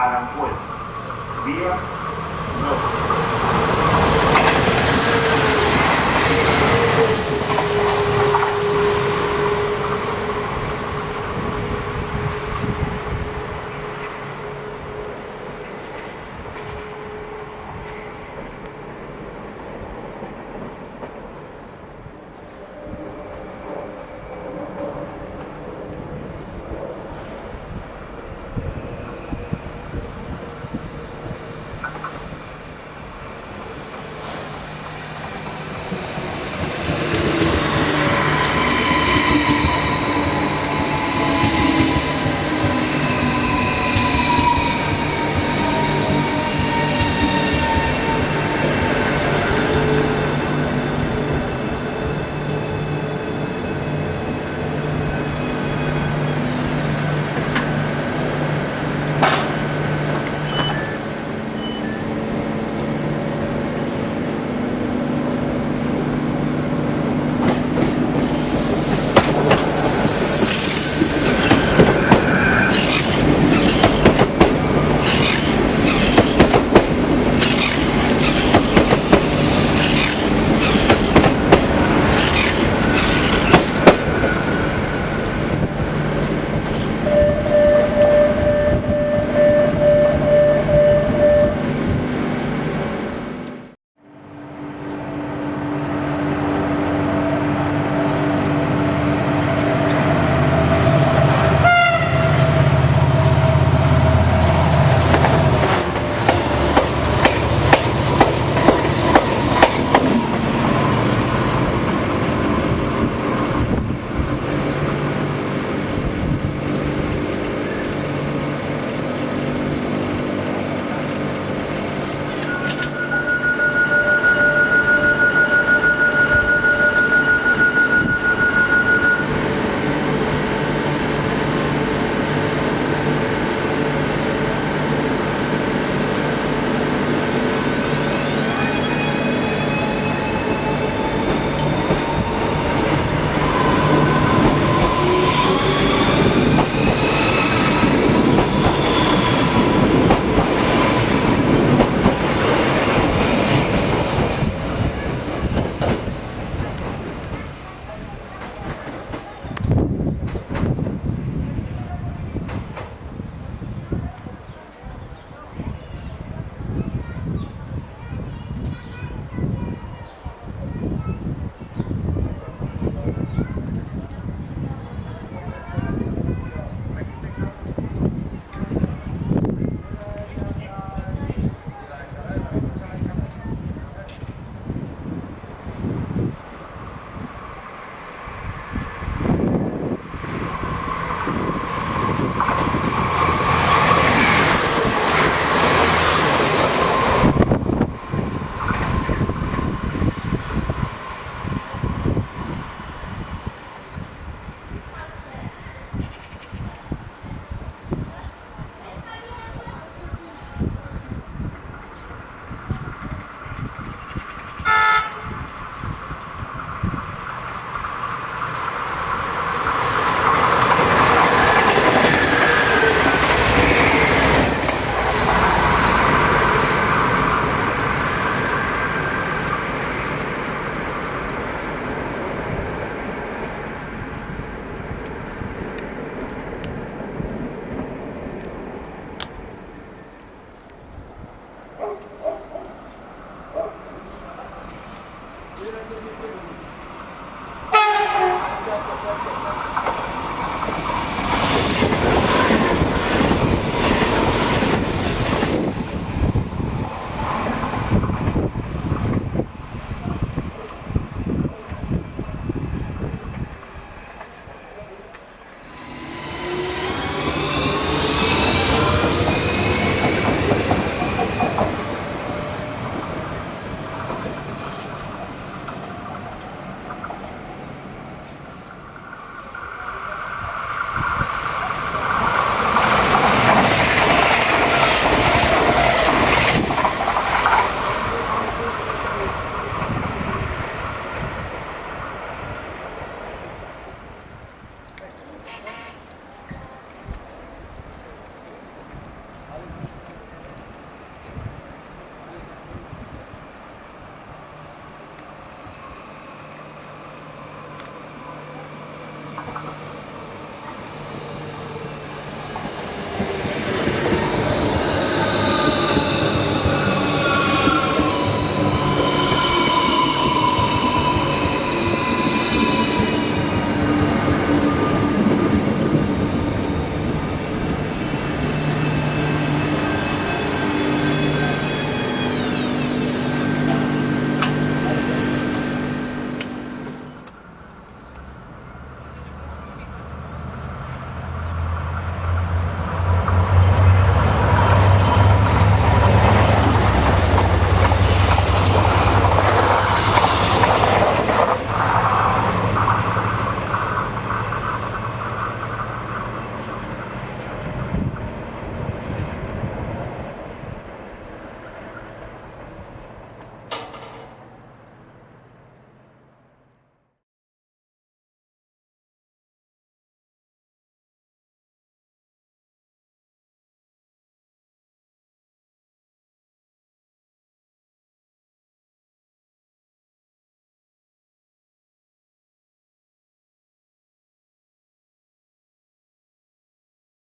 Aranjuez, vía norte.